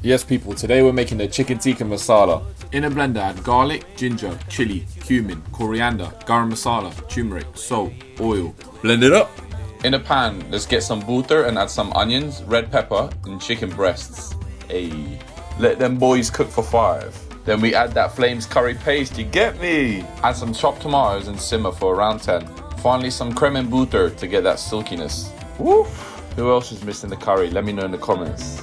Yes, people, today we're making the chicken tikka masala. In a blender, add garlic, ginger, chili, cumin, coriander, garam masala, turmeric, salt, oil. Blend it up. In a pan, let's get some butter and add some onions, red pepper, and chicken breasts. Ayy. Let them boys cook for five. Then we add that Flames curry paste, you get me? Add some chopped tomatoes and simmer for around 10. Finally, some creme and butter to get that silkiness. Woof! Who else is missing the curry? Let me know in the comments.